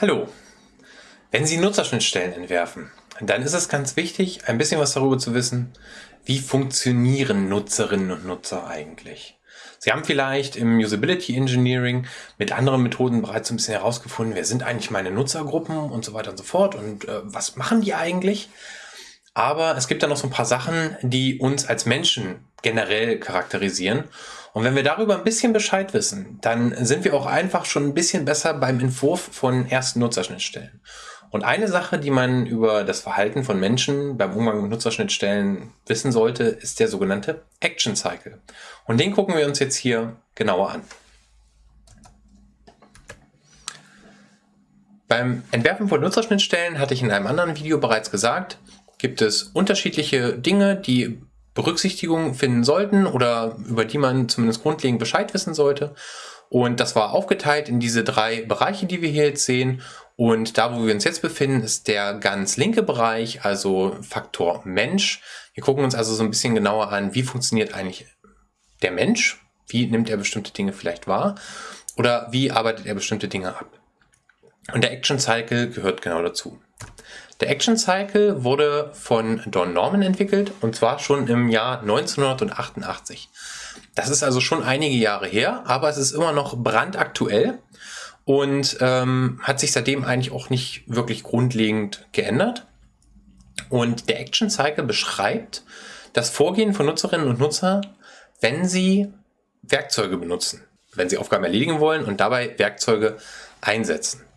Hallo! Wenn Sie Nutzerschnittstellen entwerfen, dann ist es ganz wichtig, ein bisschen was darüber zu wissen, wie funktionieren Nutzerinnen und Nutzer eigentlich. Sie haben vielleicht im Usability Engineering mit anderen Methoden bereits ein bisschen herausgefunden, wer sind eigentlich meine Nutzergruppen und so weiter und so fort und äh, was machen die eigentlich. Aber es gibt da noch so ein paar Sachen, die uns als Menschen generell charakterisieren. Und wenn wir darüber ein bisschen Bescheid wissen, dann sind wir auch einfach schon ein bisschen besser beim Entwurf von ersten Nutzerschnittstellen. Und eine Sache, die man über das Verhalten von Menschen beim Umgang mit Nutzerschnittstellen wissen sollte, ist der sogenannte Action Cycle. Und den gucken wir uns jetzt hier genauer an. Beim Entwerfen von Nutzerschnittstellen hatte ich in einem anderen Video bereits gesagt, gibt es unterschiedliche Dinge, die Berücksichtigung finden sollten oder über die man zumindest grundlegend Bescheid wissen sollte. Und das war aufgeteilt in diese drei Bereiche, die wir hier jetzt sehen. Und da, wo wir uns jetzt befinden, ist der ganz linke Bereich, also Faktor Mensch. Wir gucken uns also so ein bisschen genauer an, wie funktioniert eigentlich der Mensch? Wie nimmt er bestimmte Dinge vielleicht wahr? Oder wie arbeitet er bestimmte Dinge ab? Und der Action Cycle gehört genau dazu. Der Action Cycle wurde von Don Norman entwickelt und zwar schon im Jahr 1988. Das ist also schon einige Jahre her, aber es ist immer noch brandaktuell und ähm, hat sich seitdem eigentlich auch nicht wirklich grundlegend geändert. Und der Action Cycle beschreibt das Vorgehen von Nutzerinnen und Nutzern, wenn sie Werkzeuge benutzen, wenn sie Aufgaben erledigen wollen und dabei Werkzeuge einsetzen.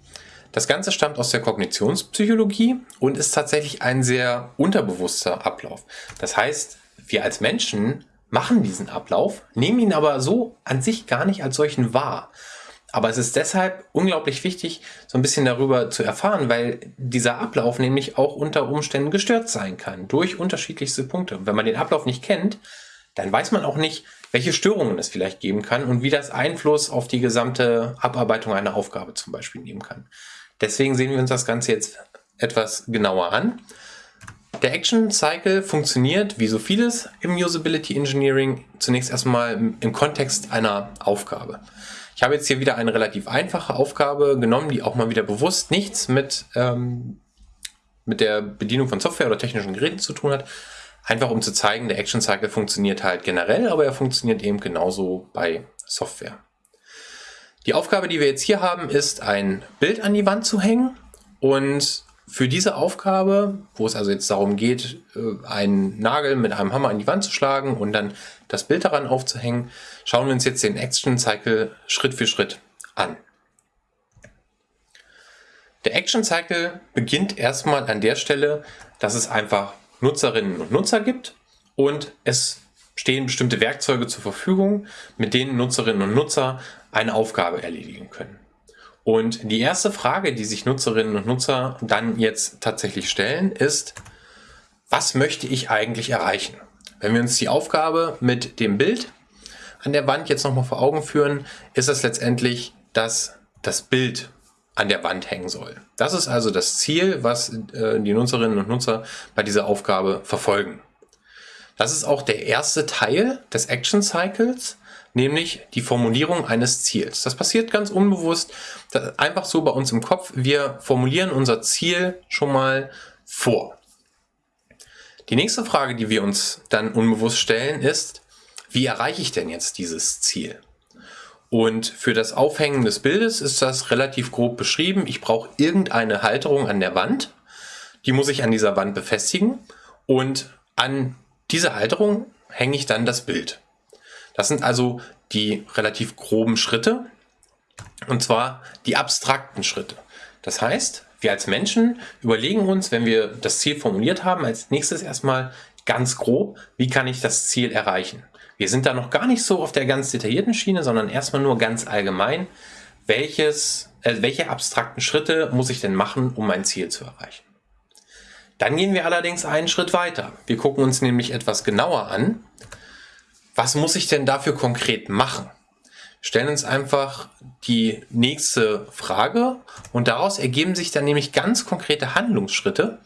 Das Ganze stammt aus der Kognitionspsychologie und ist tatsächlich ein sehr unterbewusster Ablauf. Das heißt, wir als Menschen machen diesen Ablauf, nehmen ihn aber so an sich gar nicht als solchen wahr. Aber es ist deshalb unglaublich wichtig, so ein bisschen darüber zu erfahren, weil dieser Ablauf nämlich auch unter Umständen gestört sein kann durch unterschiedlichste Punkte. Wenn man den Ablauf nicht kennt, dann weiß man auch nicht, welche Störungen es vielleicht geben kann und wie das Einfluss auf die gesamte Abarbeitung einer Aufgabe zum Beispiel nehmen kann. Deswegen sehen wir uns das Ganze jetzt etwas genauer an. Der Action Cycle funktioniert, wie so vieles im Usability Engineering, zunächst erstmal im Kontext einer Aufgabe. Ich habe jetzt hier wieder eine relativ einfache Aufgabe genommen, die auch mal wieder bewusst nichts mit, ähm, mit der Bedienung von Software oder technischen Geräten zu tun hat. Einfach um zu zeigen, der Action Cycle funktioniert halt generell, aber er funktioniert eben genauso bei Software. Die Aufgabe, die wir jetzt hier haben, ist ein Bild an die Wand zu hängen und für diese Aufgabe, wo es also jetzt darum geht, äh, einen Nagel mit einem Hammer an die Wand zu schlagen und dann das Bild daran aufzuhängen, schauen wir uns jetzt den Action Cycle Schritt für Schritt an. Der Action Cycle beginnt erstmal an der Stelle, dass es einfach Nutzerinnen und Nutzer gibt und es stehen bestimmte Werkzeuge zur Verfügung, mit denen Nutzerinnen und Nutzer eine Aufgabe erledigen können. Und die erste Frage, die sich Nutzerinnen und Nutzer dann jetzt tatsächlich stellen, ist, was möchte ich eigentlich erreichen? Wenn wir uns die Aufgabe mit dem Bild an der Wand jetzt nochmal vor Augen führen, ist es letztendlich, dass das Bild an der Wand hängen soll. Das ist also das Ziel, was äh, die Nutzerinnen und Nutzer bei dieser Aufgabe verfolgen. Das ist auch der erste Teil des Action Cycles, nämlich die Formulierung eines Ziels. Das passiert ganz unbewusst, einfach so bei uns im Kopf. Wir formulieren unser Ziel schon mal vor. Die nächste Frage, die wir uns dann unbewusst stellen, ist, wie erreiche ich denn jetzt dieses Ziel? Und für das Aufhängen des Bildes ist das relativ grob beschrieben. Ich brauche irgendeine Halterung an der Wand. Die muss ich an dieser Wand befestigen. Und an diese Halterung hänge ich dann das Bild. Das sind also die relativ groben Schritte und zwar die abstrakten Schritte. Das heißt, wir als Menschen überlegen uns, wenn wir das Ziel formuliert haben, als nächstes erstmal ganz grob, wie kann ich das Ziel erreichen. Wir sind da noch gar nicht so auf der ganz detaillierten Schiene, sondern erstmal nur ganz allgemein, welches, äh, welche abstrakten Schritte muss ich denn machen, um mein Ziel zu erreichen. Dann gehen wir allerdings einen Schritt weiter. Wir gucken uns nämlich etwas genauer an, was muss ich denn dafür konkret machen? Stellen uns einfach die nächste Frage und daraus ergeben sich dann nämlich ganz konkrete Handlungsschritte.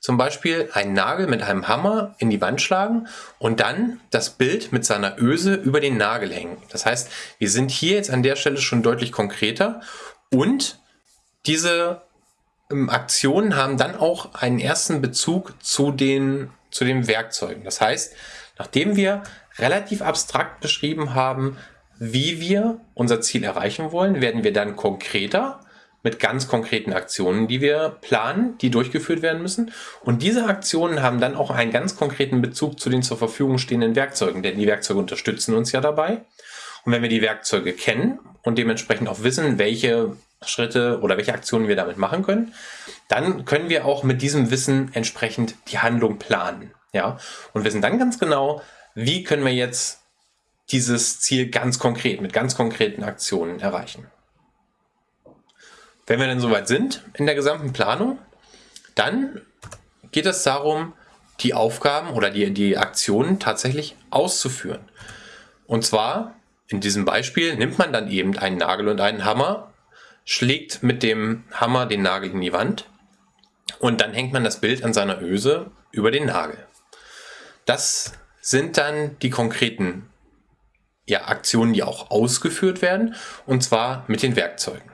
Zum Beispiel einen Nagel mit einem Hammer in die Wand schlagen und dann das Bild mit seiner Öse über den Nagel hängen. Das heißt, wir sind hier jetzt an der Stelle schon deutlich konkreter und diese ähm, Aktionen haben dann auch einen ersten Bezug zu den, zu den Werkzeugen. Das heißt, nachdem wir relativ abstrakt beschrieben haben, wie wir unser Ziel erreichen wollen, werden wir dann konkreter mit ganz konkreten Aktionen, die wir planen, die durchgeführt werden müssen. Und diese Aktionen haben dann auch einen ganz konkreten Bezug zu den zur Verfügung stehenden Werkzeugen, denn die Werkzeuge unterstützen uns ja dabei. Und wenn wir die Werkzeuge kennen und dementsprechend auch wissen, welche Schritte oder welche Aktionen wir damit machen können, dann können wir auch mit diesem Wissen entsprechend die Handlung planen. Ja, und wissen dann ganz genau, wie können wir jetzt dieses Ziel ganz konkret, mit ganz konkreten Aktionen erreichen. Wenn wir dann soweit sind in der gesamten Planung, dann geht es darum, die Aufgaben oder die, die Aktionen tatsächlich auszuführen. Und zwar, in diesem Beispiel, nimmt man dann eben einen Nagel und einen Hammer, schlägt mit dem Hammer den Nagel in die Wand und dann hängt man das Bild an seiner Öse über den Nagel. Das sind dann die konkreten ja, Aktionen, die auch ausgeführt werden, und zwar mit den Werkzeugen.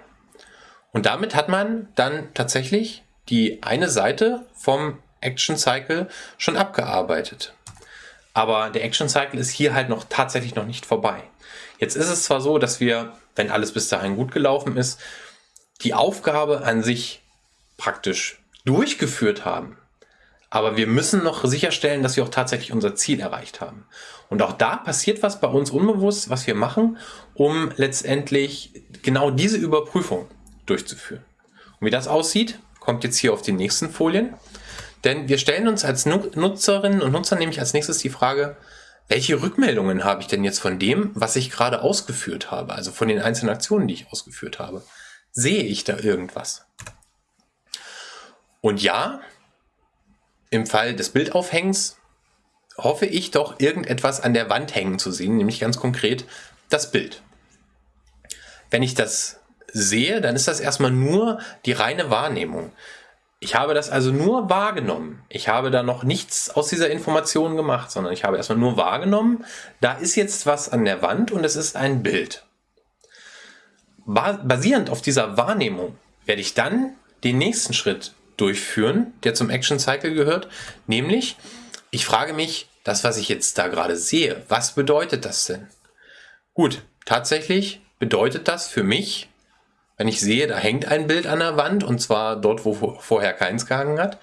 Und damit hat man dann tatsächlich die eine Seite vom Action Cycle schon abgearbeitet. Aber der Action Cycle ist hier halt noch tatsächlich noch nicht vorbei. Jetzt ist es zwar so, dass wir, wenn alles bis dahin gut gelaufen ist, die Aufgabe an sich praktisch durchgeführt haben. Aber wir müssen noch sicherstellen, dass wir auch tatsächlich unser Ziel erreicht haben. Und auch da passiert was bei uns unbewusst, was wir machen, um letztendlich genau diese Überprüfung durchzuführen. Und wie das aussieht, kommt jetzt hier auf die nächsten Folien. Denn wir stellen uns als Nutzerinnen und Nutzer nämlich als nächstes die Frage, welche Rückmeldungen habe ich denn jetzt von dem, was ich gerade ausgeführt habe, also von den einzelnen Aktionen, die ich ausgeführt habe? Sehe ich da irgendwas? Und ja, im Fall des Bildaufhängens hoffe ich doch irgendetwas an der Wand hängen zu sehen, nämlich ganz konkret das Bild. Wenn ich das sehe, dann ist das erstmal nur die reine Wahrnehmung. Ich habe das also nur wahrgenommen. Ich habe da noch nichts aus dieser Information gemacht, sondern ich habe erstmal nur wahrgenommen, da ist jetzt was an der Wand und es ist ein Bild. Basierend auf dieser Wahrnehmung werde ich dann den nächsten Schritt durchführen, der zum Action Cycle gehört, nämlich ich frage mich, das, was ich jetzt da gerade sehe, was bedeutet das denn? Gut, tatsächlich bedeutet das für mich, wenn ich sehe, da hängt ein Bild an der Wand und zwar dort, wo vorher keins gehangen hat,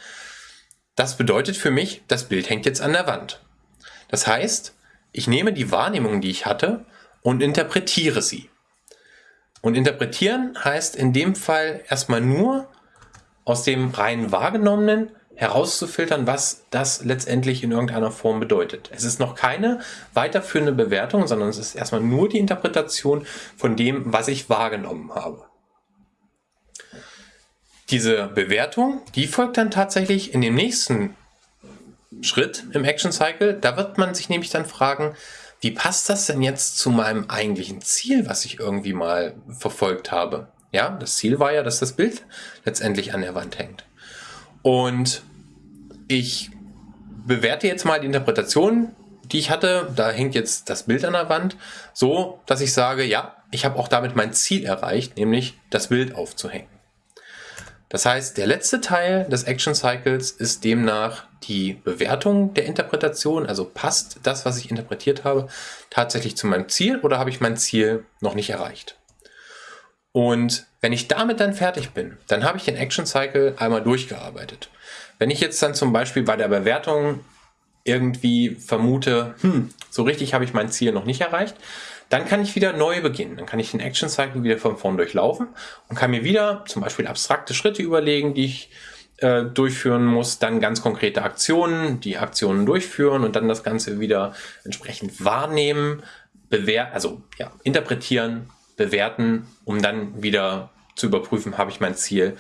das bedeutet für mich, das Bild hängt jetzt an der Wand. Das heißt, ich nehme die Wahrnehmung, die ich hatte und interpretiere sie. Und interpretieren heißt in dem Fall erstmal nur aus dem rein wahrgenommenen herauszufiltern, was das letztendlich in irgendeiner Form bedeutet. Es ist noch keine weiterführende Bewertung, sondern es ist erstmal nur die Interpretation von dem, was ich wahrgenommen habe. Diese Bewertung, die folgt dann tatsächlich in dem nächsten Schritt im Action Cycle. Da wird man sich nämlich dann fragen, wie passt das denn jetzt zu meinem eigentlichen Ziel, was ich irgendwie mal verfolgt habe? Ja, das Ziel war ja, dass das Bild letztendlich an der Wand hängt. Und ich bewerte jetzt mal die Interpretation, die ich hatte. Da hängt jetzt das Bild an der Wand, so dass ich sage, ja, ich habe auch damit mein Ziel erreicht, nämlich das Bild aufzuhängen. Das heißt, der letzte Teil des Action Cycles ist demnach die Bewertung der Interpretation, also passt das, was ich interpretiert habe, tatsächlich zu meinem Ziel oder habe ich mein Ziel noch nicht erreicht. Und wenn ich damit dann fertig bin, dann habe ich den Action Cycle einmal durchgearbeitet. Wenn ich jetzt dann zum Beispiel bei der Bewertung irgendwie vermute, hm, so richtig habe ich mein Ziel noch nicht erreicht, dann kann ich wieder neu beginnen. Dann kann ich den Action Cycle wieder von vorn durchlaufen und kann mir wieder zum Beispiel abstrakte Schritte überlegen, die ich äh, durchführen muss, dann ganz konkrete Aktionen, die Aktionen durchführen und dann das Ganze wieder entsprechend wahrnehmen, bewerten, also ja, interpretieren, bewerten, um dann wieder zu überprüfen, habe ich mein Ziel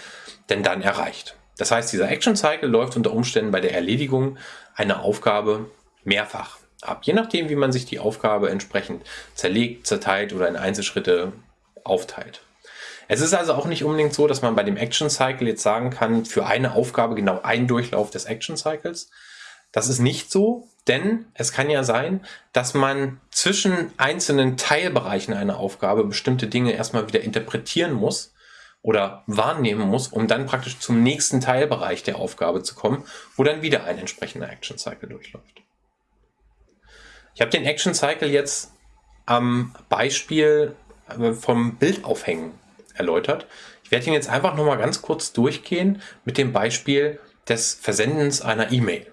denn dann erreicht. Das heißt, dieser Action Cycle läuft unter Umständen bei der Erledigung einer Aufgabe mehrfach ab, je nachdem, wie man sich die Aufgabe entsprechend zerlegt, zerteilt oder in Einzelschritte aufteilt. Es ist also auch nicht unbedingt so, dass man bei dem Action Cycle jetzt sagen kann, für eine Aufgabe genau ein Durchlauf des Action Cycles. Das ist nicht so, denn es kann ja sein, dass man zwischen einzelnen Teilbereichen einer Aufgabe bestimmte Dinge erstmal wieder interpretieren muss oder wahrnehmen muss, um dann praktisch zum nächsten Teilbereich der Aufgabe zu kommen, wo dann wieder ein entsprechender Action Cycle durchläuft. Ich habe den Action Cycle jetzt am Beispiel äh, vom Bildaufhängen erläutert. Ich werde ihn jetzt einfach nochmal ganz kurz durchgehen mit dem Beispiel des Versendens einer E-Mail.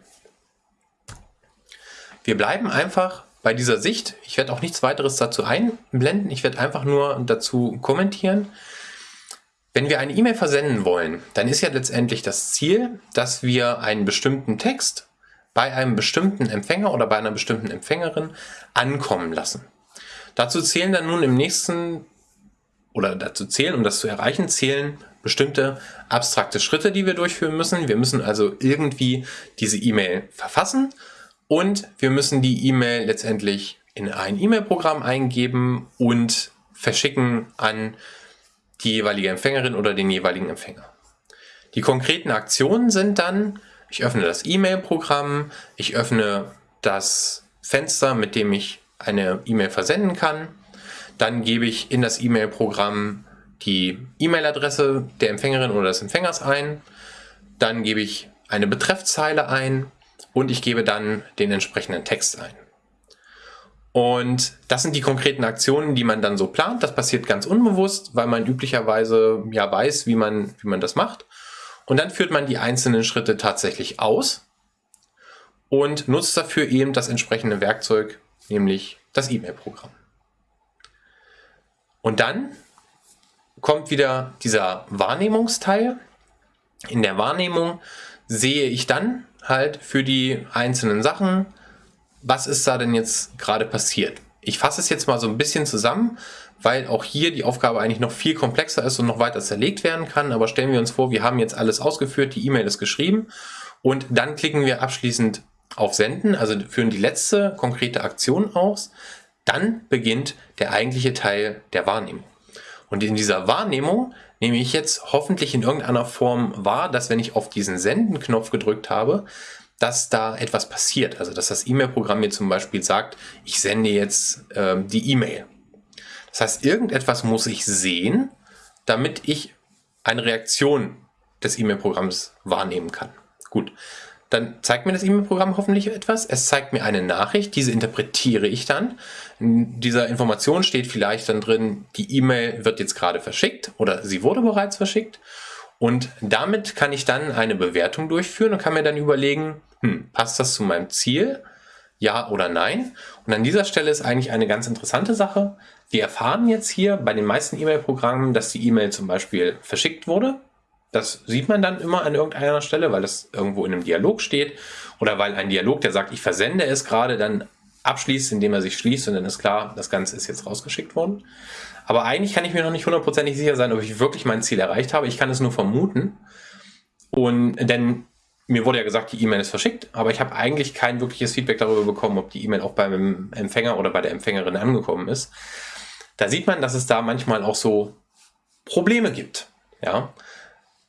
Wir bleiben einfach bei dieser Sicht. Ich werde auch nichts weiteres dazu einblenden. Ich werde einfach nur dazu kommentieren. Wenn wir eine E-Mail versenden wollen, dann ist ja letztendlich das Ziel, dass wir einen bestimmten Text bei einem bestimmten Empfänger oder bei einer bestimmten Empfängerin ankommen lassen. Dazu zählen dann nun im nächsten, oder dazu zählen, um das zu erreichen, zählen bestimmte abstrakte Schritte, die wir durchführen müssen. Wir müssen also irgendwie diese E-Mail verfassen und wir müssen die E-Mail letztendlich in ein E-Mail-Programm eingeben und verschicken an die jeweilige Empfängerin oder den jeweiligen Empfänger. Die konkreten Aktionen sind dann, ich öffne das E-Mail-Programm, ich öffne das Fenster, mit dem ich eine E-Mail versenden kann, dann gebe ich in das E-Mail-Programm die E-Mail-Adresse der Empfängerin oder des Empfängers ein, dann gebe ich eine Betreffzeile ein und ich gebe dann den entsprechenden Text ein. Und das sind die konkreten Aktionen, die man dann so plant. Das passiert ganz unbewusst, weil man üblicherweise ja weiß, wie man, wie man das macht. Und dann führt man die einzelnen Schritte tatsächlich aus und nutzt dafür eben das entsprechende Werkzeug, nämlich das E-Mail-Programm. Und dann kommt wieder dieser Wahrnehmungsteil. In der Wahrnehmung sehe ich dann halt für die einzelnen Sachen, was ist da denn jetzt gerade passiert? Ich fasse es jetzt mal so ein bisschen zusammen, weil auch hier die Aufgabe eigentlich noch viel komplexer ist und noch weiter zerlegt werden kann. Aber stellen wir uns vor, wir haben jetzt alles ausgeführt, die E-Mail ist geschrieben und dann klicken wir abschließend auf Senden, also führen die letzte konkrete Aktion aus. Dann beginnt der eigentliche Teil der Wahrnehmung. Und in dieser Wahrnehmung nehme ich jetzt hoffentlich in irgendeiner Form wahr, dass wenn ich auf diesen Senden-Knopf gedrückt habe, dass da etwas passiert. Also dass das E-Mail-Programm mir zum Beispiel sagt, ich sende jetzt ähm, die E-Mail. Das heißt, irgendetwas muss ich sehen, damit ich eine Reaktion des E-Mail-Programms wahrnehmen kann. Gut, dann zeigt mir das E-Mail-Programm hoffentlich etwas. Es zeigt mir eine Nachricht, diese interpretiere ich dann. In dieser Information steht vielleicht dann drin, die E-Mail wird jetzt gerade verschickt oder sie wurde bereits verschickt. Und damit kann ich dann eine Bewertung durchführen und kann mir dann überlegen, hm, passt das zu meinem Ziel? Ja oder nein? Und an dieser Stelle ist eigentlich eine ganz interessante Sache. Wir erfahren jetzt hier bei den meisten E-Mail-Programmen, dass die E-Mail zum Beispiel verschickt wurde. Das sieht man dann immer an irgendeiner Stelle, weil das irgendwo in einem Dialog steht oder weil ein Dialog, der sagt, ich versende es gerade, dann abschließt, indem er sich schließt und dann ist klar, das Ganze ist jetzt rausgeschickt worden. Aber eigentlich kann ich mir noch nicht hundertprozentig sicher sein, ob ich wirklich mein Ziel erreicht habe. Ich kann es nur vermuten. Und denn mir wurde ja gesagt, die E-Mail ist verschickt, aber ich habe eigentlich kein wirkliches Feedback darüber bekommen, ob die E-Mail auch beim Empfänger oder bei der Empfängerin angekommen ist. Da sieht man, dass es da manchmal auch so Probleme gibt. Ja.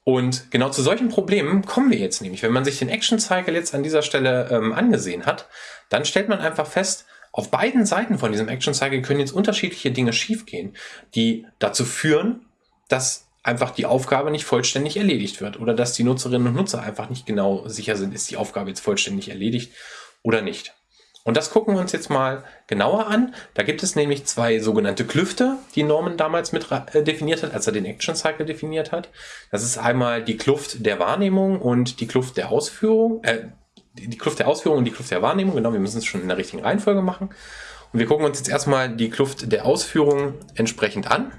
Und genau zu solchen Problemen kommen wir jetzt nämlich. Wenn man sich den Action Cycle jetzt an dieser Stelle ähm, angesehen hat, dann stellt man einfach fest, auf beiden Seiten von diesem Action Cycle können jetzt unterschiedliche Dinge schiefgehen, die dazu führen, dass einfach die Aufgabe nicht vollständig erledigt wird oder dass die Nutzerinnen und Nutzer einfach nicht genau sicher sind, ist die Aufgabe jetzt vollständig erledigt oder nicht. Und das gucken wir uns jetzt mal genauer an. Da gibt es nämlich zwei sogenannte Klüfte, die Norman damals mit äh, definiert hat, als er den Action Cycle definiert hat. Das ist einmal die Kluft der Wahrnehmung und die Kluft der Ausführung, äh, die Kluft der Ausführung und die Kluft der Wahrnehmung, genau, wir müssen es schon in der richtigen Reihenfolge machen. Und wir gucken uns jetzt erstmal die Kluft der Ausführung entsprechend an.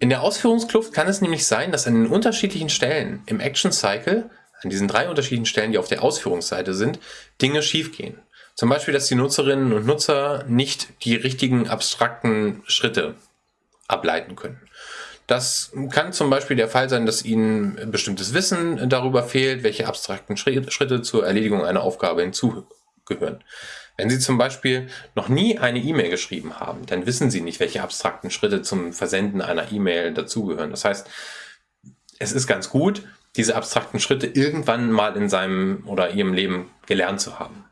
In der Ausführungskluft kann es nämlich sein, dass an den unterschiedlichen Stellen im Action Cycle, an diesen drei unterschiedlichen Stellen, die auf der Ausführungsseite sind, Dinge schiefgehen. Zum Beispiel, dass die Nutzerinnen und Nutzer nicht die richtigen abstrakten Schritte ableiten können. Das kann zum Beispiel der Fall sein, dass Ihnen bestimmtes Wissen darüber fehlt, welche abstrakten Schritte zur Erledigung einer Aufgabe hinzugehören. Wenn Sie zum Beispiel noch nie eine E-Mail geschrieben haben, dann wissen Sie nicht, welche abstrakten Schritte zum Versenden einer E-Mail dazugehören. Das heißt, es ist ganz gut, diese abstrakten Schritte irgendwann mal in seinem oder ihrem Leben gelernt zu haben.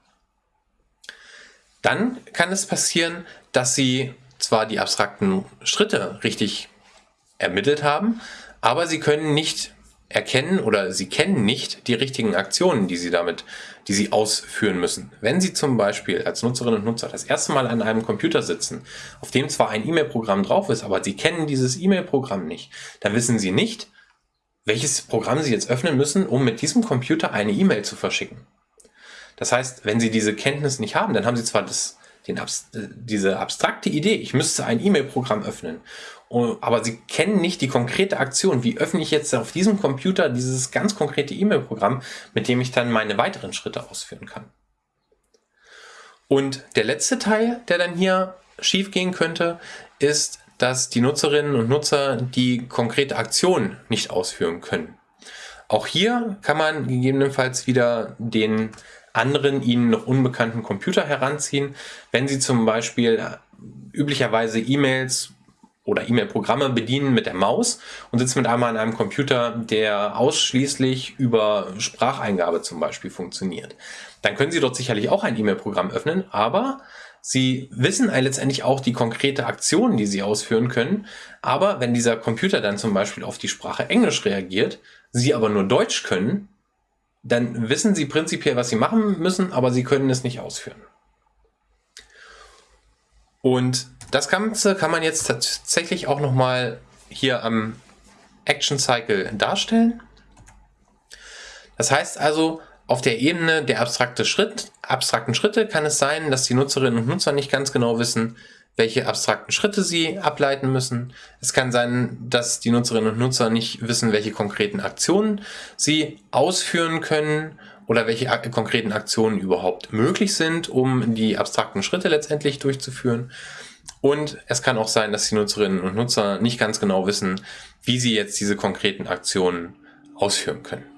Dann kann es passieren, dass Sie zwar die abstrakten Schritte richtig ermittelt haben, aber sie können nicht erkennen oder sie kennen nicht die richtigen Aktionen, die sie damit, die sie ausführen müssen. Wenn sie zum Beispiel als Nutzerinnen und Nutzer das erste Mal an einem Computer sitzen, auf dem zwar ein E-Mail-Programm drauf ist, aber sie kennen dieses E-Mail-Programm nicht, dann wissen sie nicht, welches Programm sie jetzt öffnen müssen, um mit diesem Computer eine E-Mail zu verschicken. Das heißt, wenn sie diese Kenntnis nicht haben, dann haben sie zwar das, den, diese abstrakte Idee, ich müsste ein E-Mail-Programm öffnen aber sie kennen nicht die konkrete Aktion. Wie öffne ich jetzt auf diesem Computer dieses ganz konkrete E-Mail-Programm, mit dem ich dann meine weiteren Schritte ausführen kann? Und der letzte Teil, der dann hier schief gehen könnte, ist, dass die Nutzerinnen und Nutzer die konkrete Aktion nicht ausführen können. Auch hier kann man gegebenenfalls wieder den anderen ihnen noch unbekannten Computer heranziehen, wenn sie zum Beispiel üblicherweise E-Mails oder E-Mail-Programme bedienen mit der Maus und sitzen mit einmal an einem Computer, der ausschließlich über Spracheingabe zum Beispiel funktioniert. Dann können Sie dort sicherlich auch ein E-Mail-Programm öffnen, aber Sie wissen letztendlich auch die konkrete Aktion, die Sie ausführen können. Aber wenn dieser Computer dann zum Beispiel auf die Sprache Englisch reagiert, Sie aber nur Deutsch können, dann wissen Sie prinzipiell, was Sie machen müssen, aber Sie können es nicht ausführen. Und das Ganze kann man jetzt tatsächlich auch nochmal hier am Action Cycle darstellen. Das heißt also, auf der Ebene der abstrakte Schritt, abstrakten Schritte kann es sein, dass die Nutzerinnen und Nutzer nicht ganz genau wissen, welche abstrakten Schritte sie ableiten müssen. Es kann sein, dass die Nutzerinnen und Nutzer nicht wissen, welche konkreten Aktionen sie ausführen können oder welche konkreten Aktionen überhaupt möglich sind, um die abstrakten Schritte letztendlich durchzuführen. Und es kann auch sein, dass die Nutzerinnen und Nutzer nicht ganz genau wissen, wie sie jetzt diese konkreten Aktionen ausführen können.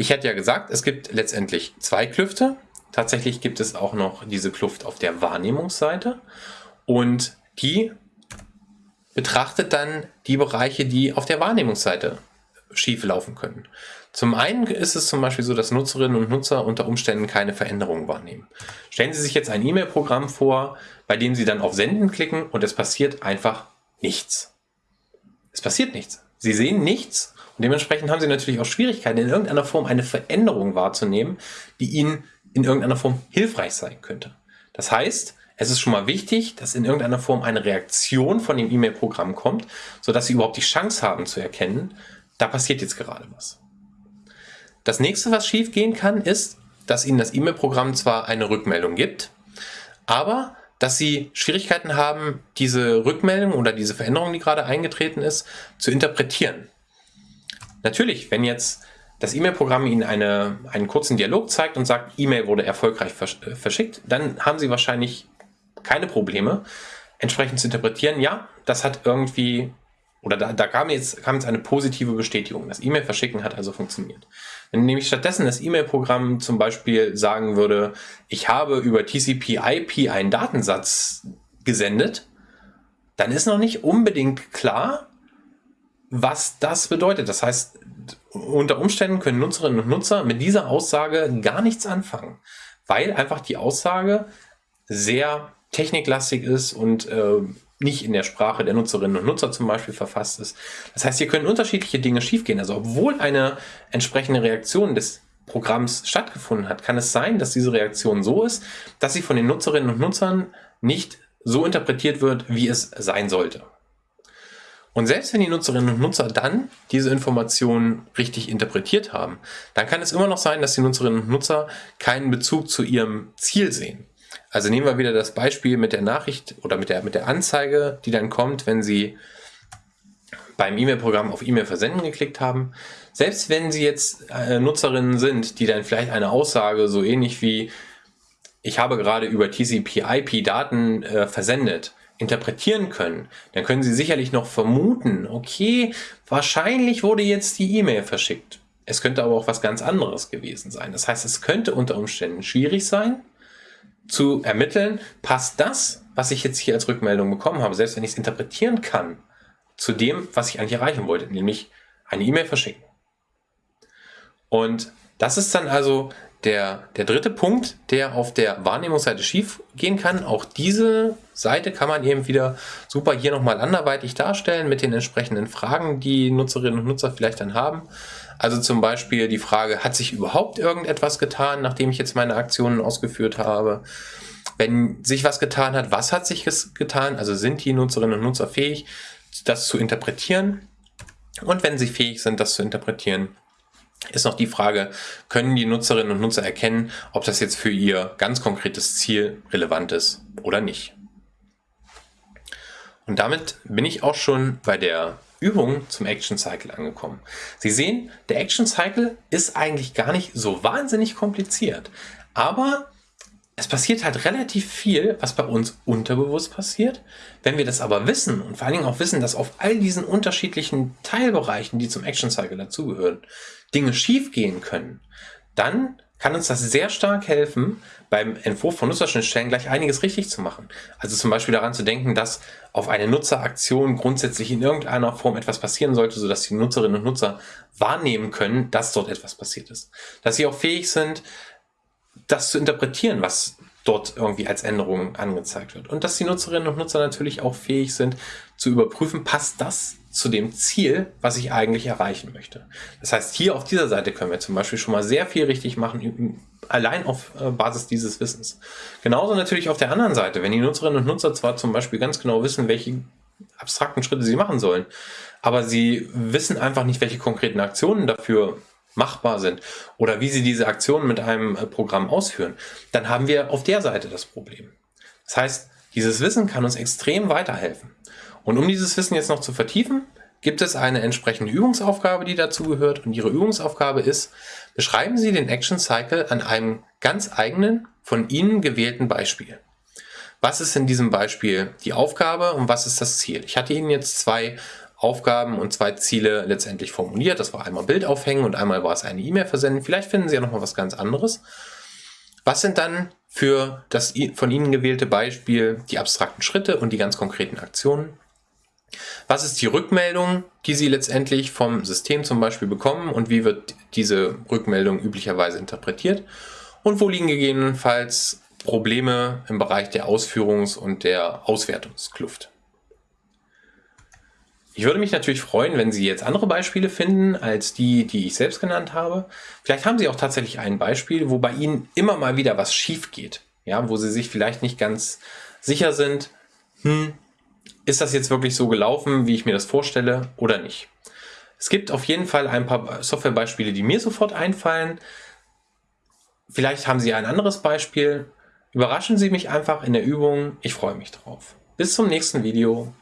Ich hatte ja gesagt, es gibt letztendlich zwei Klüfte. Tatsächlich gibt es auch noch diese Kluft auf der Wahrnehmungsseite und die betrachtet dann die Bereiche, die auf der Wahrnehmungsseite schief laufen können. Zum einen ist es zum Beispiel so, dass Nutzerinnen und Nutzer unter Umständen keine Veränderungen wahrnehmen. Stellen Sie sich jetzt ein E-Mail-Programm vor, bei dem Sie dann auf Senden klicken und es passiert einfach nichts. Es passiert nichts. Sie sehen nichts und dementsprechend haben Sie natürlich auch Schwierigkeiten, in irgendeiner Form eine Veränderung wahrzunehmen, die Ihnen in irgendeiner Form hilfreich sein könnte. Das heißt, es ist schon mal wichtig, dass in irgendeiner Form eine Reaktion von dem E-Mail-Programm kommt, sodass Sie überhaupt die Chance haben zu erkennen, da passiert jetzt gerade was. Das nächste, was schief gehen kann, ist, dass Ihnen das E-Mail-Programm zwar eine Rückmeldung gibt, aber dass Sie Schwierigkeiten haben, diese Rückmeldung oder diese Veränderung, die gerade eingetreten ist, zu interpretieren. Natürlich, wenn jetzt das E-Mail-Programm Ihnen eine, einen kurzen Dialog zeigt und sagt, E-Mail wurde erfolgreich äh, verschickt, dann haben Sie wahrscheinlich keine Probleme, entsprechend zu interpretieren, ja, das hat irgendwie oder da, da kam, jetzt, kam jetzt eine positive Bestätigung. Das E-Mail verschicken hat also funktioniert. Wenn nämlich stattdessen das E-Mail-Programm zum Beispiel sagen würde, ich habe über TCP/IP einen Datensatz gesendet, dann ist noch nicht unbedingt klar, was das bedeutet. Das heißt, unter Umständen können Nutzerinnen und Nutzer mit dieser Aussage gar nichts anfangen, weil einfach die Aussage sehr techniklastig ist und äh, nicht in der Sprache der Nutzerinnen und Nutzer zum Beispiel verfasst ist. Das heißt, hier können unterschiedliche Dinge schiefgehen. Also obwohl eine entsprechende Reaktion des Programms stattgefunden hat, kann es sein, dass diese Reaktion so ist, dass sie von den Nutzerinnen und Nutzern nicht so interpretiert wird, wie es sein sollte. Und selbst wenn die Nutzerinnen und Nutzer dann diese Informationen richtig interpretiert haben, dann kann es immer noch sein, dass die Nutzerinnen und Nutzer keinen Bezug zu ihrem Ziel sehen. Also nehmen wir wieder das Beispiel mit der Nachricht oder mit der, mit der Anzeige, die dann kommt, wenn Sie beim E-Mail-Programm auf E-Mail versenden geklickt haben. Selbst wenn Sie jetzt äh, Nutzerinnen sind, die dann vielleicht eine Aussage so ähnlich wie ich habe gerade über TCP/IP Daten äh, versendet, interpretieren können, dann können Sie sicherlich noch vermuten, okay, wahrscheinlich wurde jetzt die E-Mail verschickt. Es könnte aber auch was ganz anderes gewesen sein. Das heißt, es könnte unter Umständen schwierig sein, zu ermitteln, passt das, was ich jetzt hier als Rückmeldung bekommen habe, selbst wenn ich es interpretieren kann, zu dem, was ich eigentlich erreichen wollte, nämlich eine E-Mail verschicken. Und das ist dann also der, der dritte Punkt, der auf der Wahrnehmungsseite schief gehen kann, auch diese Seite kann man eben wieder super hier nochmal anderweitig darstellen mit den entsprechenden Fragen, die Nutzerinnen und Nutzer vielleicht dann haben. Also zum Beispiel die Frage, hat sich überhaupt irgendetwas getan, nachdem ich jetzt meine Aktionen ausgeführt habe? Wenn sich was getan hat, was hat sich getan? Also sind die Nutzerinnen und Nutzer fähig, das zu interpretieren? Und wenn sie fähig sind, das zu interpretieren, ist noch die Frage, können die Nutzerinnen und Nutzer erkennen, ob das jetzt für ihr ganz konkretes Ziel relevant ist oder nicht. Und damit bin ich auch schon bei der Übung zum Action Cycle angekommen. Sie sehen, der Action Cycle ist eigentlich gar nicht so wahnsinnig kompliziert, aber es passiert halt relativ viel, was bei uns unterbewusst passiert. Wenn wir das aber wissen und vor allen Dingen auch wissen, dass auf all diesen unterschiedlichen Teilbereichen, die zum Action Cycle dazugehören, Dinge schiefgehen können, dann kann uns das sehr stark helfen, beim Entwurf von Nutzerschnittstellen gleich einiges richtig zu machen. Also zum Beispiel daran zu denken, dass auf eine Nutzeraktion grundsätzlich in irgendeiner Form etwas passieren sollte, sodass die Nutzerinnen und Nutzer wahrnehmen können, dass dort etwas passiert ist. Dass sie auch fähig sind, das zu interpretieren, was dort irgendwie als Änderung angezeigt wird. Und dass die Nutzerinnen und Nutzer natürlich auch fähig sind zu überprüfen, passt das zu dem Ziel, was ich eigentlich erreichen möchte. Das heißt, hier auf dieser Seite können wir zum Beispiel schon mal sehr viel richtig machen, allein auf äh, Basis dieses Wissens. Genauso natürlich auf der anderen Seite, wenn die Nutzerinnen und Nutzer zwar zum Beispiel ganz genau wissen, welche abstrakten Schritte sie machen sollen, aber sie wissen einfach nicht, welche konkreten Aktionen dafür machbar sind oder wie sie diese Aktionen mit einem äh, Programm ausführen, dann haben wir auf der Seite das Problem. Das heißt, dieses Wissen kann uns extrem weiterhelfen. Und um dieses Wissen jetzt noch zu vertiefen, gibt es eine entsprechende Übungsaufgabe, die dazu gehört. Und Ihre Übungsaufgabe ist, beschreiben Sie den Action Cycle an einem ganz eigenen, von Ihnen gewählten Beispiel. Was ist in diesem Beispiel die Aufgabe und was ist das Ziel? Ich hatte Ihnen jetzt zwei Aufgaben und zwei Ziele letztendlich formuliert. Das war einmal Bild aufhängen und einmal war es eine E-Mail versenden. Vielleicht finden Sie ja noch mal was ganz anderes. Was sind dann für das von Ihnen gewählte Beispiel die abstrakten Schritte und die ganz konkreten Aktionen? Was ist die Rückmeldung, die Sie letztendlich vom System zum Beispiel bekommen und wie wird diese Rückmeldung üblicherweise interpretiert? Und wo liegen gegebenenfalls Probleme im Bereich der Ausführungs- und der Auswertungskluft? Ich würde mich natürlich freuen, wenn Sie jetzt andere Beispiele finden als die, die ich selbst genannt habe. Vielleicht haben Sie auch tatsächlich ein Beispiel, wo bei Ihnen immer mal wieder was schief geht. Ja, wo Sie sich vielleicht nicht ganz sicher sind, hm, ist das jetzt wirklich so gelaufen, wie ich mir das vorstelle oder nicht. Es gibt auf jeden Fall ein paar Softwarebeispiele, die mir sofort einfallen. Vielleicht haben Sie ein anderes Beispiel. Überraschen Sie mich einfach in der Übung. Ich freue mich drauf. Bis zum nächsten Video.